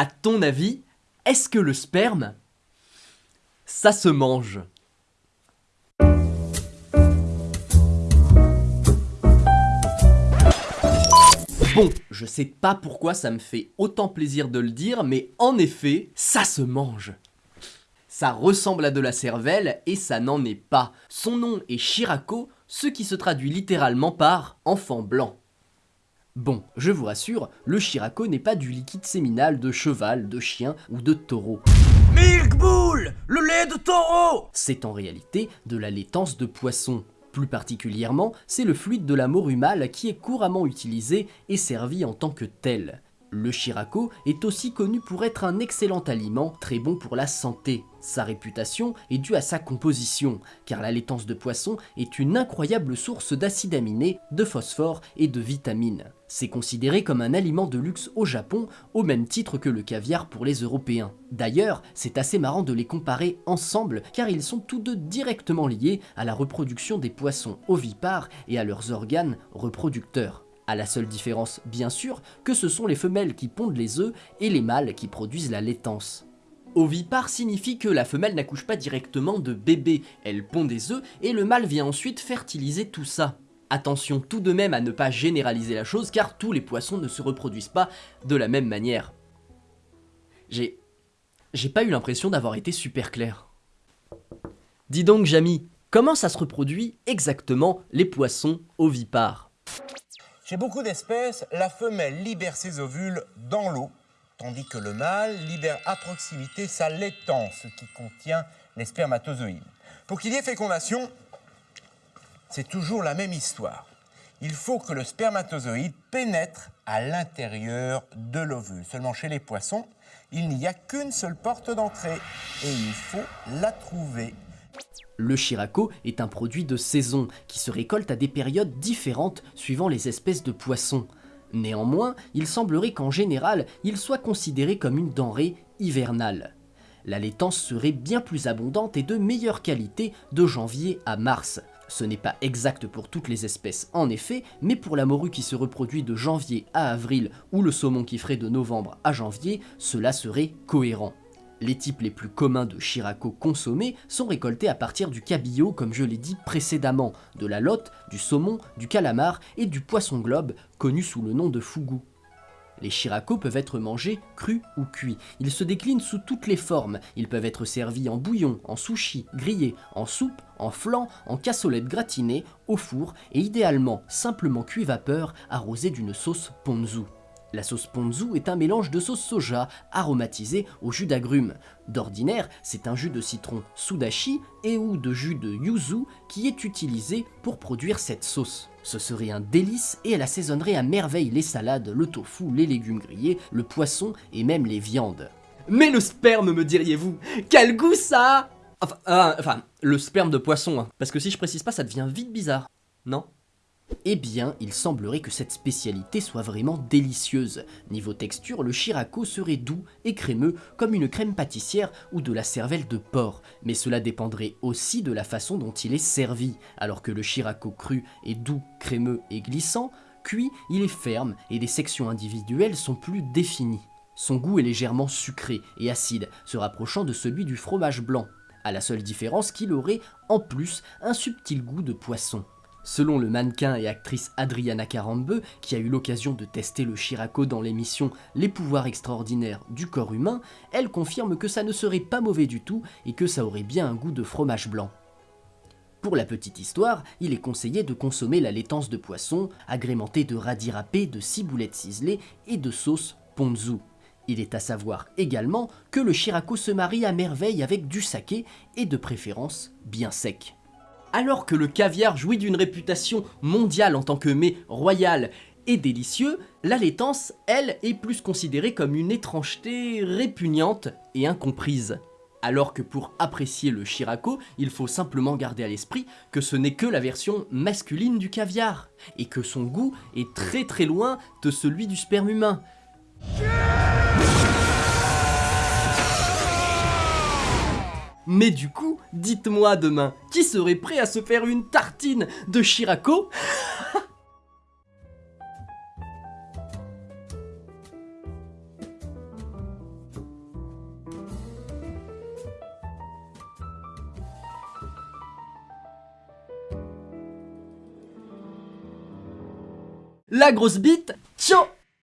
À ton avis, est-ce que le sperme, ça se mange? Bon, je sais pas pourquoi ça me fait autant plaisir de le dire, mais en effet, ça se mange. Ça ressemble à de la cervelle et ça n'en est pas. Son nom est Shirako, ce qui se traduit littéralement par enfant blanc. Bon, je vous rassure, le Shirako n'est pas du liquide séminal de cheval, de chien ou de taureau. Milk Bull Le lait de taureau C'est en réalité de la laitance de poisson. Plus particulièrement, c'est le fluide de la morue mâle qui est couramment utilisé et servi en tant que tel. Le Shirako est aussi connu pour être un excellent aliment, très bon pour la santé. Sa réputation est due à sa composition, car la laitance de poisson est une incroyable source d'acides aminés, de phosphore et de vitamines. C'est considéré comme un aliment de luxe au Japon, au même titre que le caviar pour les Européens. D'ailleurs, c'est assez marrant de les comparer ensemble, car ils sont tous deux directement liés à la reproduction des poissons ovipares et à leurs organes reproducteurs à la seule différence, bien sûr, que ce sont les femelles qui pondent les œufs et les mâles qui produisent la laitance. Ovipare signifie que la femelle n'accouche pas directement de bébé, elle pond des œufs et le mâle vient ensuite fertiliser tout ça. Attention tout de même à ne pas généraliser la chose car tous les poissons ne se reproduisent pas de la même manière. J'ai... J'ai pas eu l'impression d'avoir été super clair. Dis donc Jamy, comment ça se reproduit exactement les poissons ovipares? Chez beaucoup d'espèces, la femelle libère ses ovules dans l'eau, tandis que le mâle libère à proximité sa laitance qui contient les spermatozoïdes. Pour qu'il y ait fécondation, c'est toujours la même histoire. Il faut que le spermatozoïde pénètre à l'intérieur de l'ovule. Seulement chez les poissons, il n'y a qu'une seule porte d'entrée et il faut la trouver le Shirako est un produit de saison qui se récolte à des périodes différentes suivant les espèces de poissons. Néanmoins, il semblerait qu'en général, il soit considéré comme une denrée hivernale. La laitance serait bien plus abondante et de meilleure qualité de janvier à mars. Ce n'est pas exact pour toutes les espèces en effet, mais pour la morue qui se reproduit de janvier à avril ou le saumon qui ferait de novembre à janvier, cela serait cohérent. Les types les plus communs de Shirako consommés sont récoltés à partir du cabillaud comme je l'ai dit précédemment, de la lotte, du saumon, du calamar et du poisson globe connu sous le nom de fugu. Les Shirako peuvent être mangés crus ou cuits. Ils se déclinent sous toutes les formes. Ils peuvent être servis en bouillon, en sushi, grillés, en soupe, en flan, en cassolette gratinée, au four et idéalement simplement cuit vapeur arrosé d'une sauce ponzu. La sauce ponzu est un mélange de sauce soja aromatisée au jus d'agrumes. D'ordinaire, c'est un jus de citron sudashi et ou de jus de yuzu qui est utilisé pour produire cette sauce. Ce serait un délice et elle assaisonnerait à merveille les salades, le tofu, les légumes grillés, le poisson et même les viandes. Mais le sperme, me diriez-vous? Quel goût ça enfin, euh, enfin, le sperme de poisson, hein. parce que si je précise pas, ça devient vite bizarre, non? Eh bien, il semblerait que cette spécialité soit vraiment délicieuse. Niveau texture, le Shirako serait doux et crémeux comme une crème pâtissière ou de la cervelle de porc, mais cela dépendrait aussi de la façon dont il est servi. Alors que le Shirako cru est doux, crémeux et glissant, cuit, il est ferme et les sections individuelles sont plus définies. Son goût est légèrement sucré et acide, se rapprochant de celui du fromage blanc, à la seule différence qu'il aurait en plus un subtil goût de poisson. Selon le mannequin et actrice Adriana Carambeu, qui a eu l'occasion de tester le Shirako dans l'émission Les pouvoirs extraordinaires du corps humain, elle confirme que ça ne serait pas mauvais du tout et que ça aurait bien un goût de fromage blanc. Pour la petite histoire, il est conseillé de consommer la laitance de poisson, agrémentée de radis râpés, de ciboulettes ciselées et de sauce ponzu. Il est à savoir également que le Shirako se marie à merveille avec du saké et de préférence bien sec. Alors que le caviar jouit d'une réputation mondiale en tant que mets royal et délicieux, la laitance, elle, est plus considérée comme une étrangeté répugnante et incomprise. Alors que pour apprécier le Shirako, il faut simplement garder à l'esprit que ce n'est que la version masculine du caviar, et que son goût est très très loin de celui du sperme humain. Mais du coup, dites-moi demain, qui serait prêt à se faire une tartine de Shirako La grosse bite, ciao